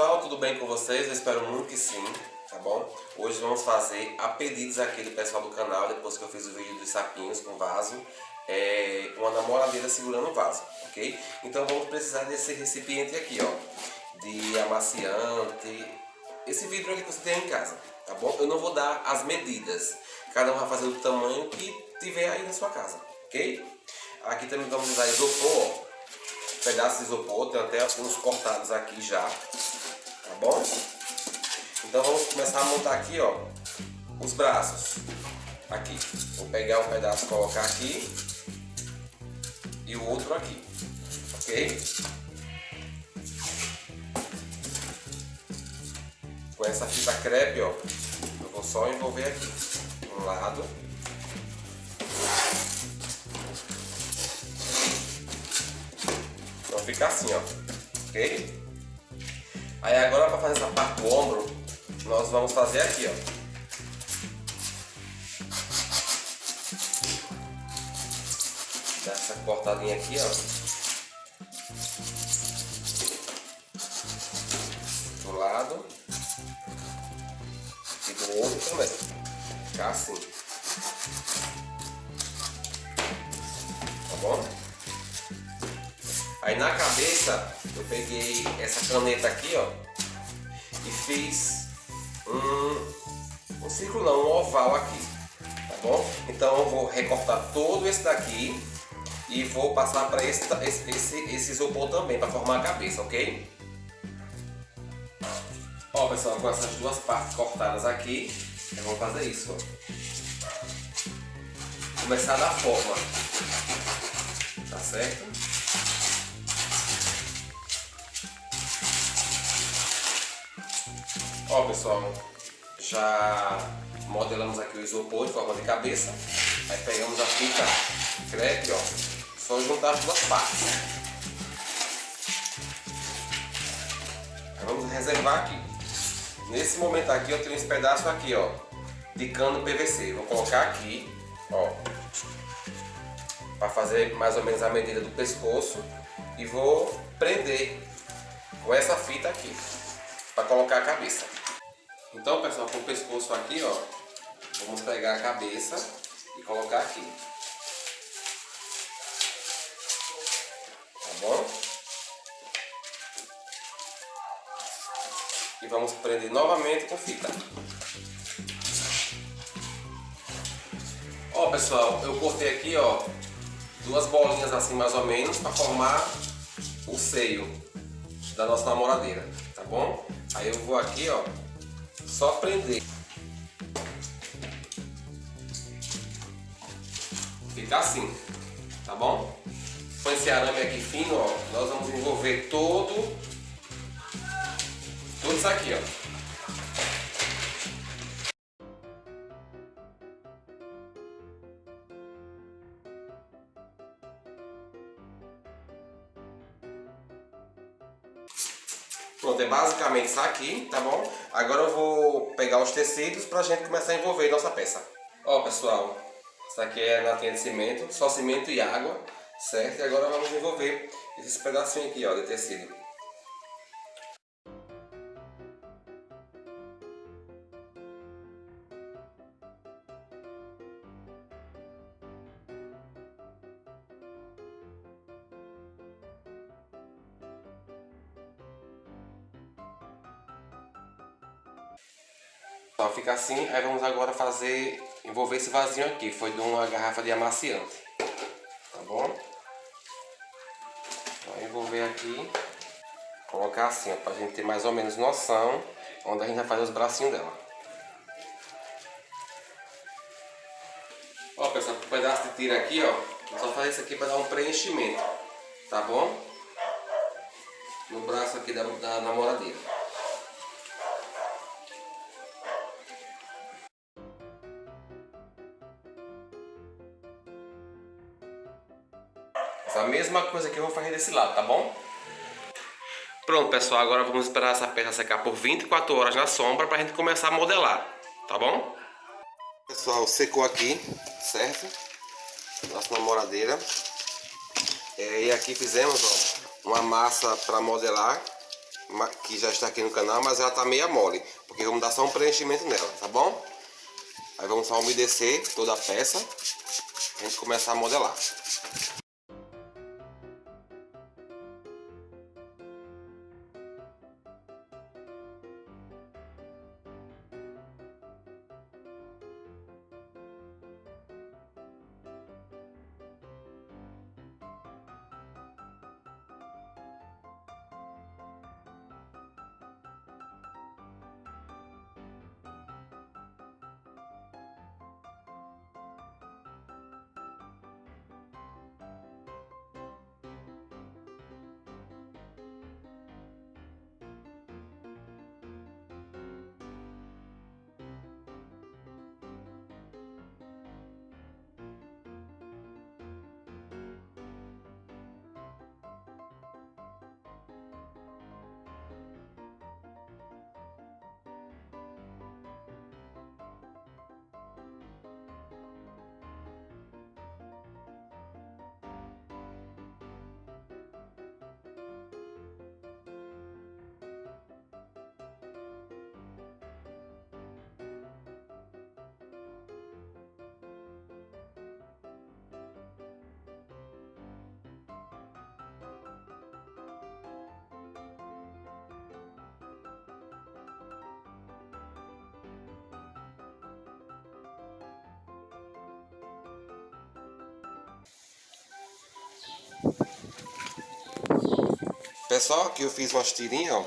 pessoal, tudo bem com vocês? Eu espero muito que sim, tá bom? Hoje vamos fazer a pedidos aqui do pessoal do canal, depois que eu fiz o vídeo dos sapinhos com vaso, é, uma namoradeira segurando o vaso, ok? Então vamos precisar desse recipiente aqui, ó, de amaciante, esse vidro aqui que você tem em casa, tá bom? Eu não vou dar as medidas, cada um vai fazer o tamanho que tiver aí na sua casa, ok? Aqui também vamos usar isopor, ó pedaços de isopor, tem até uns cortados aqui já, tá bom? Então vamos começar a montar aqui, ó, os braços, aqui. Vou pegar um pedaço colocar aqui e o outro aqui, ok? Com essa fita crepe, ó, eu vou só envolver aqui, um lado ficar assim, ó. Ok? Aí agora para fazer essa parte do ombro, nós vamos fazer aqui, ó. Dá essa cortadinha aqui, ó. Do lado. E do outro também. Ficar assim. Tá bom? Aí na cabeça eu peguei essa caneta aqui, ó, e fiz um, um círculo não, um oval aqui, tá bom? Então eu vou recortar todo esse daqui e vou passar para esse, esse, esse, esse isopor também, para formar a cabeça, ok? Ó pessoal, com essas duas partes cortadas aqui, eu vou fazer isso, ó. Começar da forma, tá certo? Ó pessoal, já modelamos aqui o isopor de forma de cabeça. Aí pegamos a fita crepe, ó, só juntar as duas partes. Aí vamos reservar aqui. Nesse momento aqui eu tenho esse pedaço aqui, ó, de cano PVC. Vou colocar aqui, ó, para fazer mais ou menos a medida do pescoço e vou prender com essa fita aqui para colocar a cabeça. Então, pessoal, com o pescoço aqui, ó, vamos pegar a cabeça e colocar aqui. Tá bom? E vamos prender novamente com fita. Ó, pessoal, eu cortei aqui, ó, duas bolinhas assim mais ou menos para formar o seio da nossa namoradeira, tá bom? Aí eu vou aqui, ó, só prender. Fica assim, tá bom? Com esse arame aqui fino, ó, nós vamos envolver todo, tudo isso aqui, ó. Pronto, é basicamente isso aqui, tá bom? Agora eu vou pegar os tecidos pra gente começar a envolver nossa peça. Ó pessoal, isso aqui é latinha de cimento, só cimento e água, certo? E agora vamos envolver esses pedacinhos aqui ó, de tecido. Então fica assim, aí vamos agora fazer, envolver esse vasinho aqui, foi de uma garrafa de amaciante, tá bom? Vou envolver aqui, colocar assim, ó, pra gente ter mais ou menos noção onde a gente vai fazer os bracinhos dela. Ó pessoal, um pedaço de tira aqui, ó, só fazer isso aqui para dar um preenchimento, tá bom? No braço aqui da, da namoradeira. Mesma coisa que eu vou fazer desse lado, tá bom? Pronto, pessoal, agora vamos esperar essa peça secar por 24 horas na sombra para a gente começar a modelar, tá bom? Pessoal, secou aqui, certo? Nossa namoradeira. É, e aqui fizemos ó, uma massa para modelar, que já está aqui no canal, mas ela tá meia mole, porque vamos dar só um preenchimento nela, tá bom? Aí vamos só umedecer toda a peça, a gente começar a modelar. Pessoal, aqui eu fiz umas tirinhas, ó.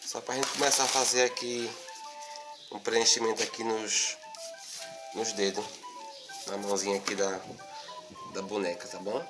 Só pra gente começar a fazer aqui um preenchimento aqui nos, nos dedos. Na mãozinha aqui da, da boneca, tá bom?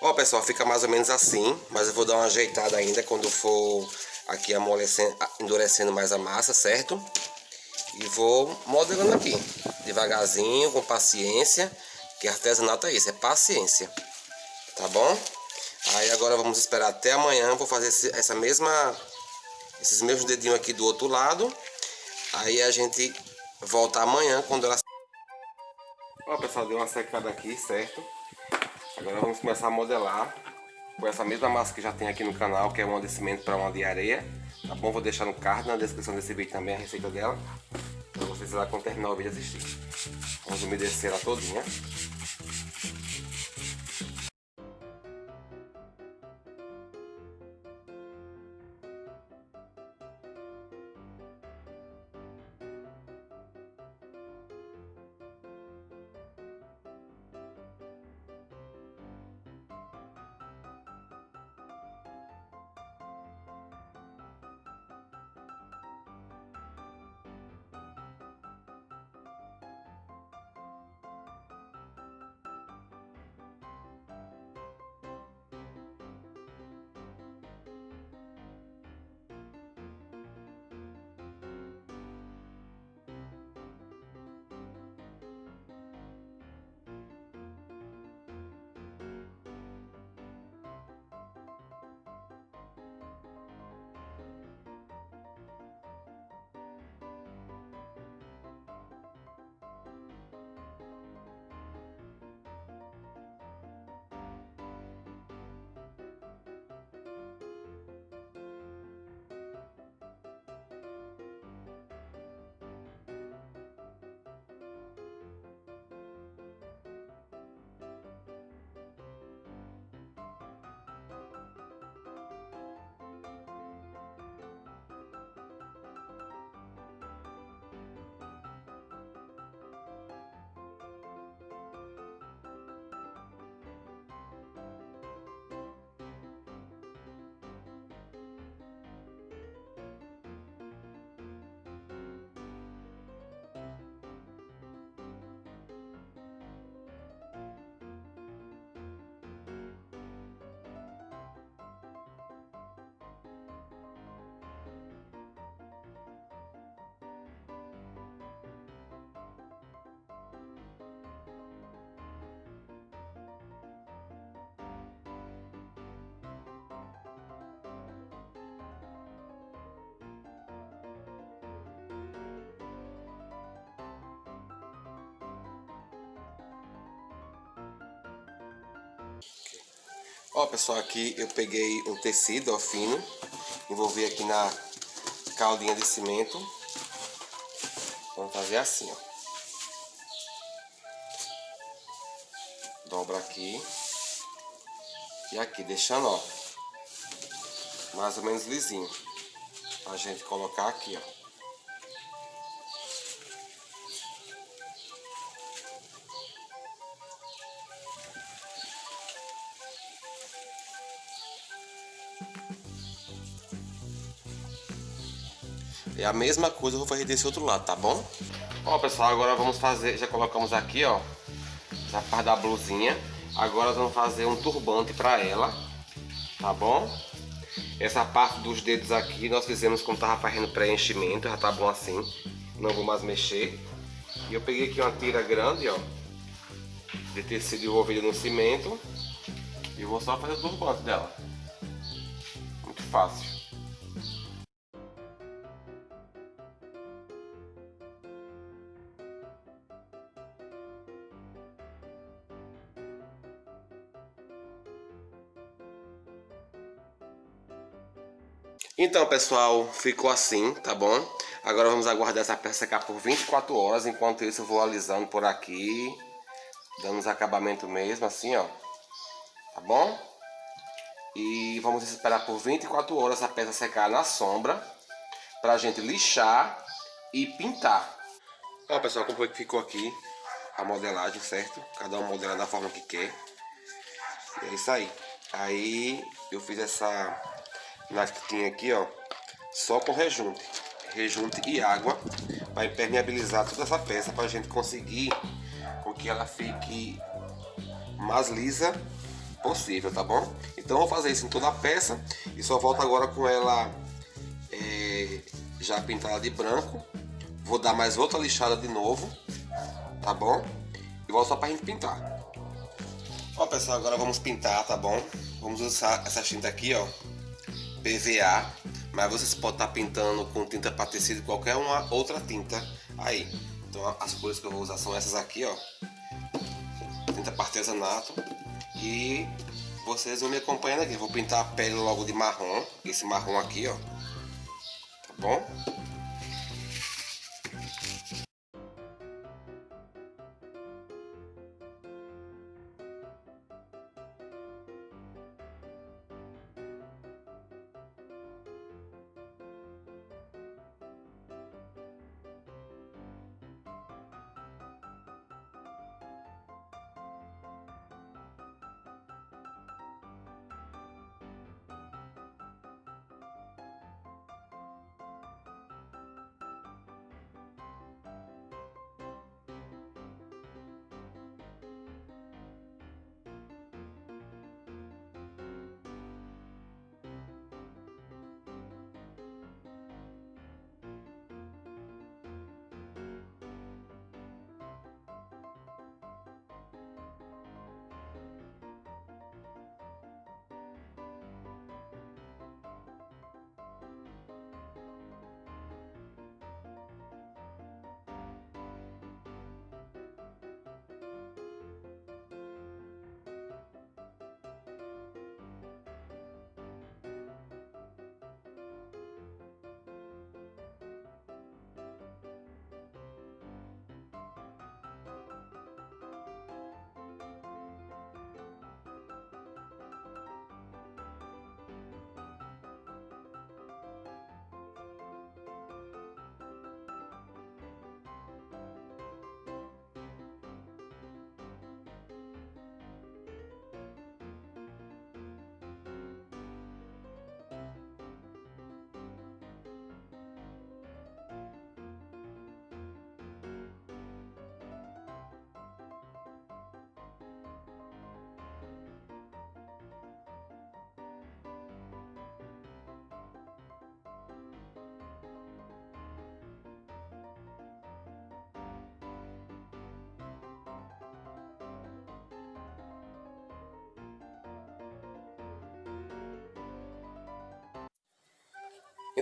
Ó, pessoal, fica mais ou menos assim, mas eu vou dar uma ajeitada ainda quando for aqui amolecendo, endurecendo mais a massa, certo? E vou modelando aqui, devagarzinho, com paciência, que artesanato é isso, é paciência, tá bom? Aí agora vamos esperar até amanhã, vou fazer esse, essa mesma, esses mesmos dedinhos aqui do outro lado, aí a gente volta amanhã quando ela... Ó, pessoal, deu uma secada aqui, certo? Agora vamos começar a modelar com essa mesma massa que já tem aqui no canal, que é um cimento para uma de areia. Tá bom? Vou deixar no card, na descrição desse vídeo também a receita dela. Para vocês lá quando terminar o vídeo assistir. Vamos umedecer ela todinha. Ó, pessoal, aqui eu peguei um tecido, ó, fino. Envolvi aqui na caldinha de cimento. Vamos fazer assim, ó. Dobra aqui. E aqui, deixando, ó. Mais ou menos lisinho. Pra gente colocar aqui, ó. É a mesma coisa eu vou fazer desse outro lado, tá bom? Ó, pessoal, agora vamos fazer... Já colocamos aqui, ó. Essa parte da blusinha. Agora vamos fazer um turbante pra ela. Tá bom? Essa parte dos dedos aqui nós fizemos quando tava fazendo preenchimento. Já tá bom assim. Não vou mais mexer. E eu peguei aqui uma tira grande, ó. De tecido envolvido no cimento. E vou só fazer o turbante dela. Muito fácil. Então, pessoal, ficou assim, tá bom? Agora vamos aguardar essa peça secar por 24 horas. Enquanto isso, eu vou alisando por aqui. Dando os acabamentos mesmo, assim, ó. Tá bom? E vamos esperar por 24 horas essa peça secar na sombra. Pra gente lixar e pintar. Ó, pessoal, como foi que ficou aqui a modelagem, certo? Cada um modela da forma que quer. E é isso aí. Aí eu fiz essa tinha aqui, ó, só com rejunte, rejunte e água, para impermeabilizar toda essa peça, para a gente conseguir com que ela fique mais lisa possível, tá bom? Então vou fazer isso em toda a peça e só volto agora com ela é, já pintada de branco. Vou dar mais outra lixada de novo, tá bom? E volto só para a gente pintar. Ó pessoal, agora vamos pintar, tá bom? Vamos usar essa tinta aqui, ó, PVA, mas vocês podem estar pintando com tinta para tecido qualquer uma outra tinta aí. Então as cores que eu vou usar são essas aqui, ó. Tinta para artesanato. E vocês vão me acompanhando aqui. Vou pintar a pele logo de marrom, esse marrom aqui, ó. Tá bom?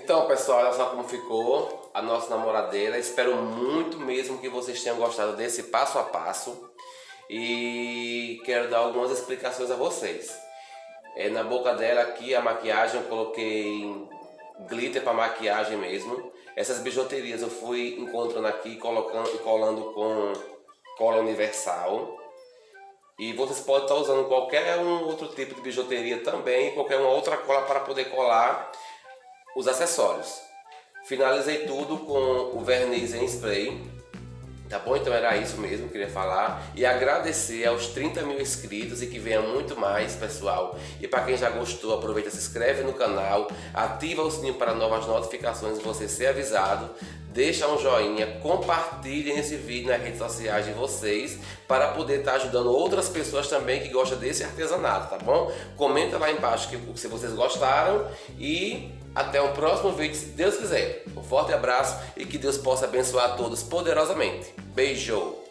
Então, pessoal, olha só como ficou a nossa namoradeira. Espero muito mesmo que vocês tenham gostado desse passo a passo. E quero dar algumas explicações a vocês. É, na boca dela aqui a maquiagem eu coloquei glitter para maquiagem mesmo. Essas bijuterias eu fui encontrando aqui, colocando e colando com cola universal. E vocês podem estar usando qualquer um outro tipo de bijuteria também, qualquer uma outra cola para poder colar os acessórios. Finalizei tudo com o verniz em spray Tá bom? Então era isso mesmo que eu queria falar. E agradecer aos 30 mil inscritos e que venha muito mais, pessoal. E para quem já gostou, aproveita, se inscreve no canal, ativa o sininho para novas notificações e você ser avisado. Deixa um joinha, compartilhem esse vídeo nas redes sociais de vocês para poder estar tá ajudando outras pessoas também que gostam desse artesanato, tá bom? Comenta lá embaixo que, se vocês gostaram e até o próximo vídeo, se Deus quiser. Um forte abraço e que Deus possa abençoar a todos poderosamente. Beijo!